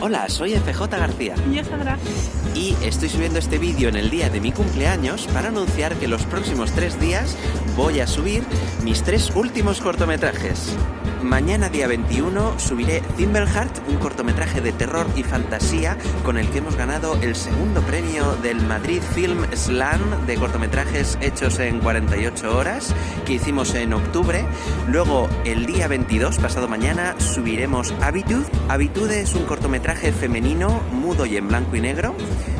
Hola, soy FJ García. Y yo Sandra. Y estoy subiendo este vídeo en el día de mi cumpleaños para anunciar que los próximos tres días voy a subir mis tres últimos cortometrajes. Mañana día 21 subiré Thimbleheart, un cortometraje de terror y fantasía con el que hemos ganado el segundo premio del Madrid Film Slam de cortometrajes hechos en 48 horas que hicimos en octubre. Luego el día 22, pasado mañana, subiremos Habitude. Habitude es un cortometraje femenino, mudo y en blanco y negro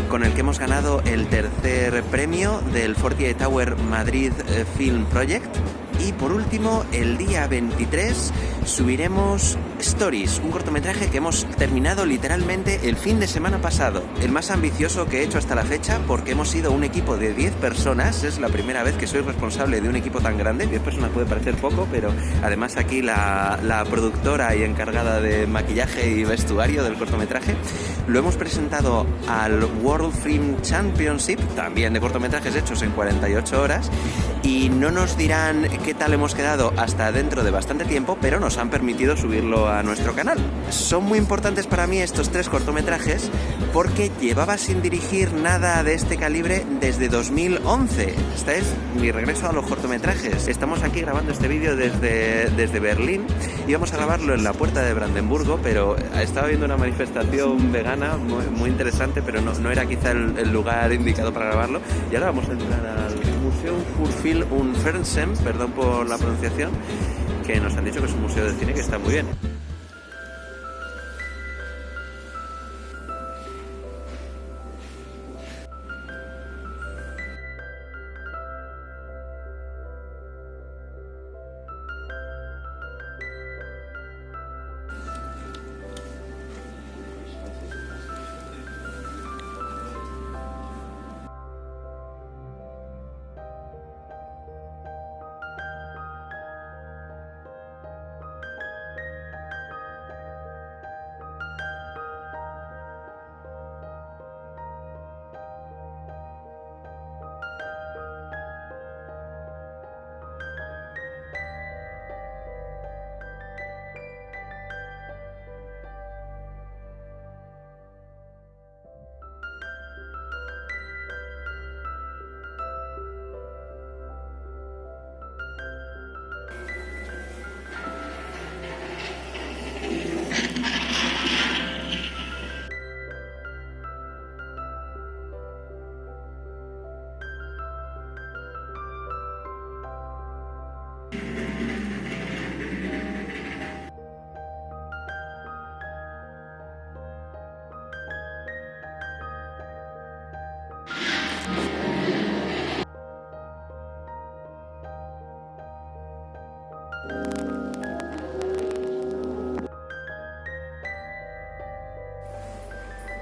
con el que hemos ganado el tercer premio del 48 Tower Madrid eh, Film Project. Y por último, el día 23 subiremos Stories, un cortometraje que hemos terminado literalmente el fin de semana pasado. El más ambicioso que he hecho hasta la fecha porque hemos sido un equipo de 10 personas. Es la primera vez que soy responsable de un equipo tan grande. 10 personas puede parecer poco, pero además aquí la, productora y encargada de maquillaje y vestuario del cortometraje lo hemos presentado al World Film Championship, también de cortometrajes hechos en 48 horas, y no nos dirán qué tal hemos quedado hasta dentro de bastante tiempo, pero nos han permitido subirlo a nuestro canal. Son muy importantes para mí estos tres cortometrajes porque llevaba sin dirigir nada de este calibre desde 2011. Este es mi regreso a los cortometrajes. Estamos aquí grabando este vídeo desde, desde Berlín. Íbamos a grabarlo en la puerta de Brandenburgo, pero estaba viendo una manifestación vegana muy, interesante, pero no, era quizá el, el, lugar indicado para grabarlo. Y ahora vamos a entrar al Museo Furfil und Fernsehen, perdón por la pronunciación, que nos han dicho que es un museo de cine que está muy bien.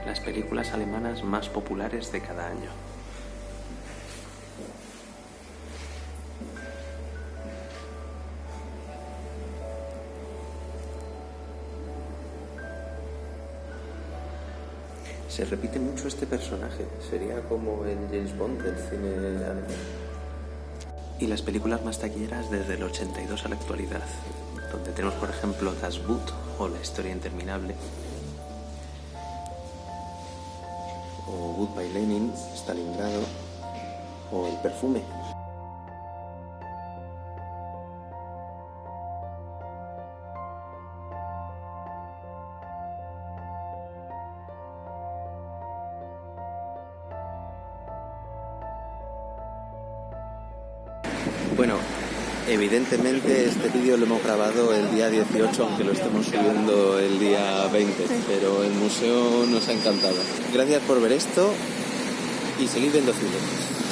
Las películas alemanas más populares de cada año. Se repite mucho este personaje, sería como el James Bond del cine alemán. Y las películas más taquilleras desde el 82 a la actualidad, donde tenemos por ejemplo Das Boot o La historia interminable, Goodbye Lenin, Stalingrado o El perfume. Bueno, evidentemente este vídeo lo hemos grabado el día 18, aunque lo estemos subiendo el día 20, pero el museo nos ha encantado. Gracias por ver esto y seguid viendo cine.